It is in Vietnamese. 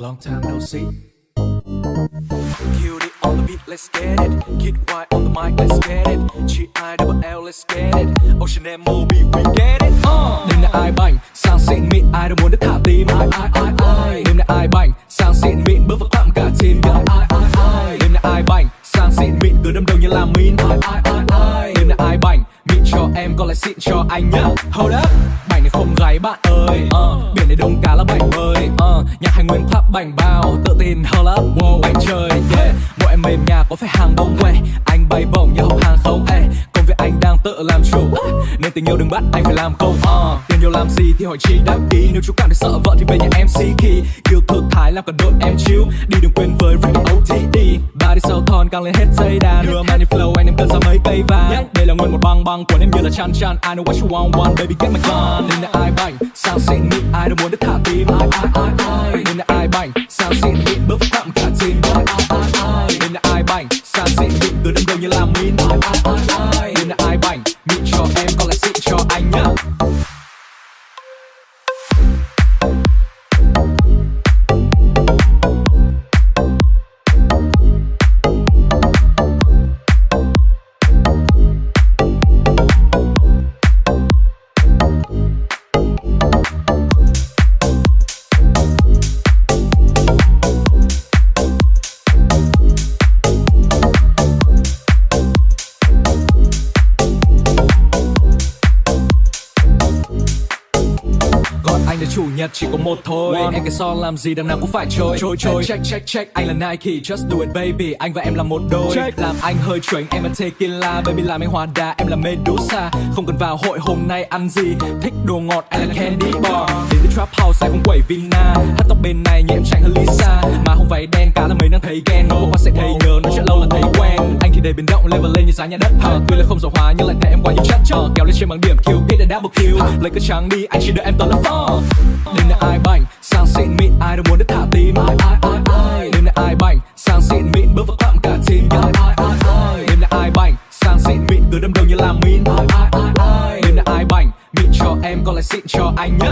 Long time no see. Kill it on the beat, let's get it. Kid Y on the mic, let's get it. G I double L, let's get it. Ocean and Moby, we get it. Uh. Đêm nay ai bành, sang xịn mịn, ai đâu muốn được thả tim. Ai ai ai ai. Đêm nay ai bành, sang xịn mịn, bước vào club cả team. Ai ai ai ai. Đêm nay ai bành, sang xịn mịn, cứ đâm đầu như là min. Ai ai ai ai. Đêm nay ai bành, mịn cho em, còn lại xịn cho anh nhá. Hold up, bành này không gáy bạn ơi. Uh. Này đông cá là bảnh bơi. Uh. Ờ, nhạc hành nguyên club bảnh bao, tự tin hơn up. Wow, anh chơi, yeah. Mỗi em mềm nhà có phải hàng bông quay. Anh bay bổng như hộp hàng không, ê Công việc anh đang tự làm chủ ờ, Nên tình yêu đừng bắt anh phải làm công uh. Tiền nhiều làm gì thì hỏi chi đáp ý Nếu chú cảm thấy sợ vợ thì về nhà em xí khi Yêu thực thái làm cả đội em chill Đi đừng quên với Rick OTD Càng lên hết dây đàn Đưa money flow anh em cân ra mấy cây vàng. Đây là nguyên một băng băng của em như là chan chan. I know what you want want baby get my gun. Nên là ai bảnh sao xịn mịn ai đâu muốn được thả tim Ai ai ai ai Nên là ai bảnh sao xịn mịn bước vào Là chủ nhật chỉ có một thôi. Em cái son làm gì đằng nào cũng phải trôi. Trôi trôi. Check check check Anh là Nike just do it baby. Anh và em là một đôi. Check. Làm anh hơi chuẩn em là tequila. Baby làm anh hòa đà em là Medusa. Không cần vào hội hôm nay ăn gì. Thích đồ ngọt anh là candy bar. Đến với trap house anh không quẩy vina. Hát tóc bên này như em chạy hơn Lisa. Mà không váy đen cá là mấy đang thấy ghen đầy biến động level lên như giá nhà đất. Uh, Tuy là không giàu hóa nhưng lại thấy em quá nhiều chất uh, Kéo lên trên bằng điểm kill hit a double kill Lấy cái trắng đi anh chỉ đợi em tớ là phó. Đêm nay ai bảnh? Sang xịn mịn ai đâu muốn được thả tim. Ai ai ai ai? Đêm nay ai bảnh? Sang xịn mịn bước vào club cả team. Ai ai ai ai? Đêm nay ai bảnh? Sang xịn mịn cứ đâm đầu như làm min. Ai ai ai ai? Đêm nay ai bảnh? Mịn cho em còn lại xịn cho anh nhá